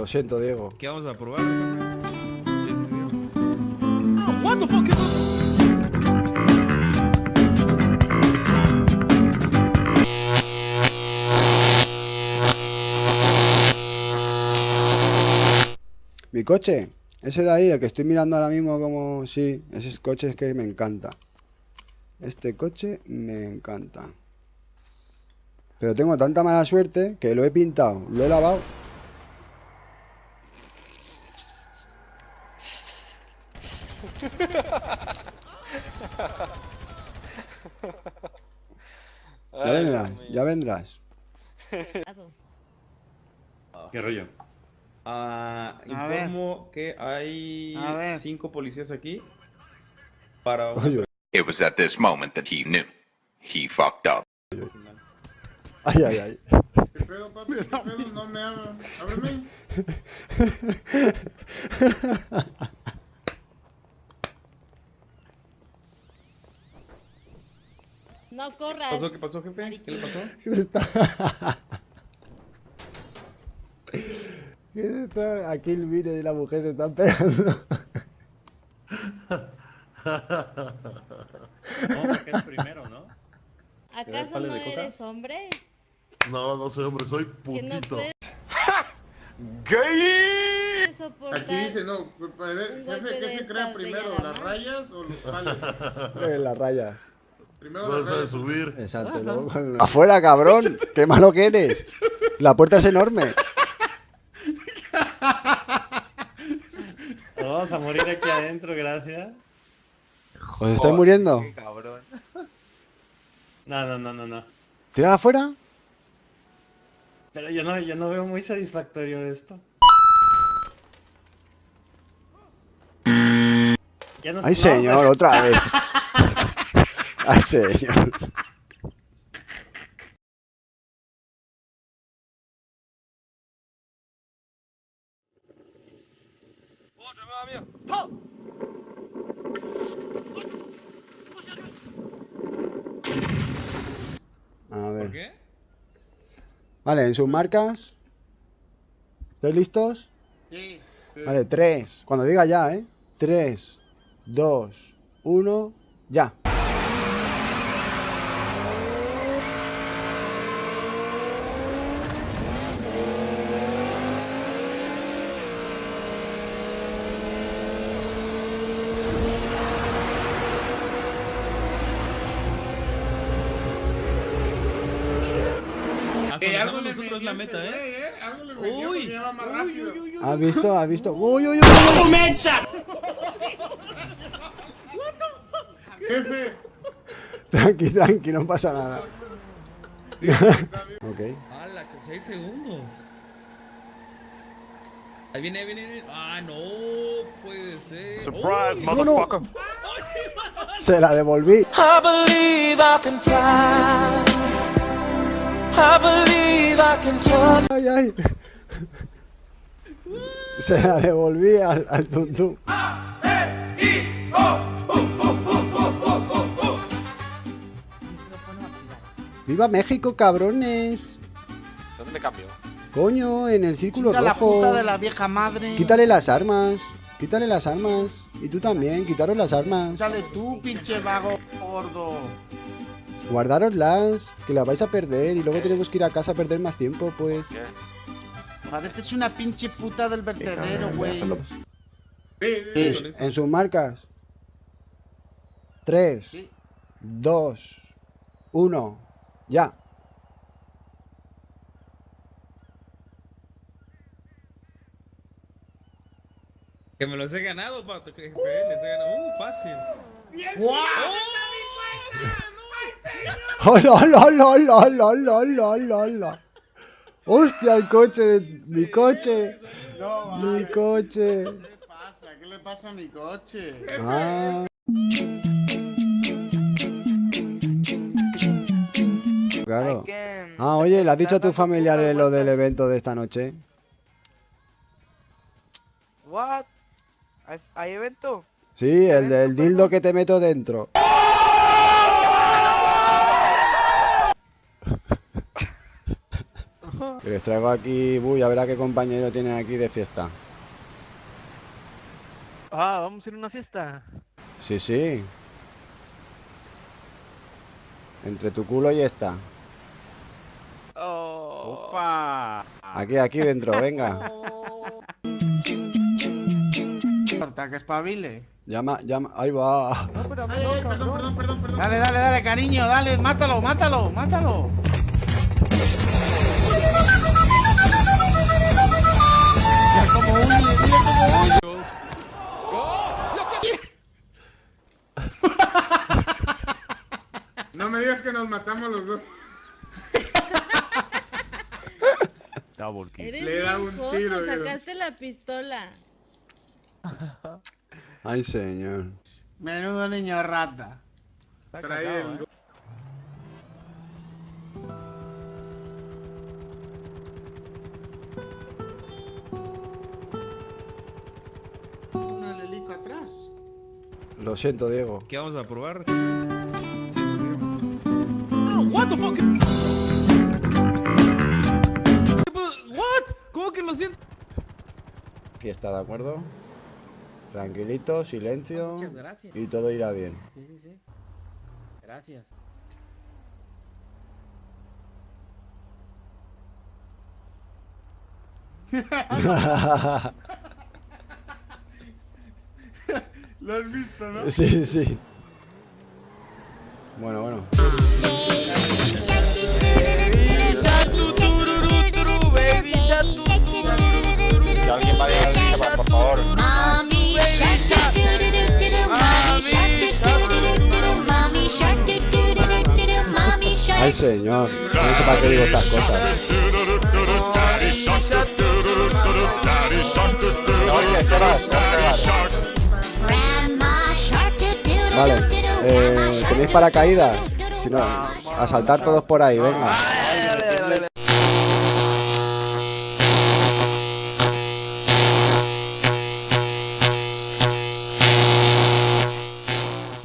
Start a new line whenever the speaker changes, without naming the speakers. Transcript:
Lo siento, Diego.
¿Qué vamos a probar? Sí, sí, sí. Oh, what the fuck is
Mi coche, ese de ahí, el que estoy mirando ahora mismo como... Sí, ese coche es que me encanta. Este coche me encanta. Pero tengo tanta mala suerte que lo he pintado, lo he lavado. Ya vendrás, ya vendrás.
¿Qué rollo? Ah, informo que hay
A
cinco policías aquí para
It was at this moment that he knew. He fucked up.
ay, ay, ay.
¿Qué pedo, papi? ¿Qué pedo? No me abran. Ábreme.
No
¿Qué
corras.
pasó? ¿Qué pasó, jefe? ¿Qué le pasó?
¿Qué se está? ¿Qué se está? Aquí el Miner y la mujer se están pegando.
No, porque es primero, ¿no?
¿Acaso no
coca?
eres hombre?
No, no soy hombre, soy
no
putito.
puedes soportar.
Aquí dice, no, a ver, jefe, ¿qué se crea primero, las rayas o los palos?
En las rayas.
Primero
sabe
rayas.
subir.
Exacto. luego con- Afuera, cabrón. Qué malo que eres. La puerta es enorme.
Vamos a morir aquí adentro, gracias.
¿Os estáis muriendo?
No, no, no, no, no.
¿Tirad afuera?
Pero yo no, yo no veo muy satisfactorio esto. Ya no-
Ay,
no,
señor, otra vez. Ay, señor. A
¿Por
ver.
qué?
Vale, en sus marcas. ¿Estáis listos?
Sí, sí.
Vale, 3. Cuando diga ya, ¿eh? 3, 2, 1, ya.
Eh, algo
nosotros la meta,
ese
¿eh? Uy.
¿Has visto? ¿Has visto? ¡Uy, uy, uy!
Jefe,
Tranqui, tranqui, no pasa nada. ok.
¡Hala! 6 segundos. Ahí viene, ahí viene, ahí viene. ¡Ah, no! Puede ser.
Surprise,
motherfucker. Se la devolví.
I believe I can fly.
Ay, ay. Se la devolví al, al tuntún. ¡Viva México, cabrones!
¿Dónde me cambio?
Coño, en el círculo
la
rojo.
puta de la vieja madre.
Quítale las armas. Quítale las armas. Y tú también, quitaros las armas.
Dale tú, pinche vago gordo.
Guardároslas, que las vais a perder y luego tenemos que ir a casa a perder más tiempo, pues.
¿Qué?
Parece es una pinche puta del vertedero, güey.
Eso.
En sus marcas. 3,
Sí.
2, 1, ya.
Que me los he ganado, pato. Jefe, les he ganado. ¡Uh, fácil!
¡Hola, hola, hola, hola, hola, hola, hola, hola, hola! ¡Hostia, el coche! de- ¡Mi coche!
No,
¡Mi coche!
¿Qué le pasa? ¿Qué le pasa a mi coche?
Ah. Claro. Ah, oye, ¿le has dicho a tus familiares lo del evento de esta noche?
What? ¿Hay, hay evento?
Sí, el del dildo que te meto dentro. Que les traigo aquí... Uy, a ver a qué compañero tienen aquí de fiesta.
Ah, vamos a ir a una fiesta.
Sí, sí. Entre tu culo y esta.
Oh.
Opa.
Aquí, aquí dentro, venga.
Corta, que espabile.
Llama, llama. Ahí va.
Ay, ay, perdón, perdón, perdón, perdón. Dale, dale, dale, cariño, dale, mátalo, mátalo, mátalo.
Eres
Le da un
joto,
tiro,
sacaste la pistola.
Ay, señor.
Menudo niño rata.
Está
Trae
cagado,
el-
eh.
Atrás.
Lo siento, Diego.
¿Qué vamos a probar? Sí, sí, sí. Oh, what the fuck?
Está, ¿de acuerdo? Tranquilito, silencio.
Muchas gracias.
Y todo irá bien.
Sí, sí, sí. Gracias.
Lo has visto, ¿no?
Sí, sí. Bueno, bueno. Ay, señor. No sé para qué digo estas cosas. Vale. Eh, ¿Tenéis paracaídas? Si no, a saltar todos por ahí, venga.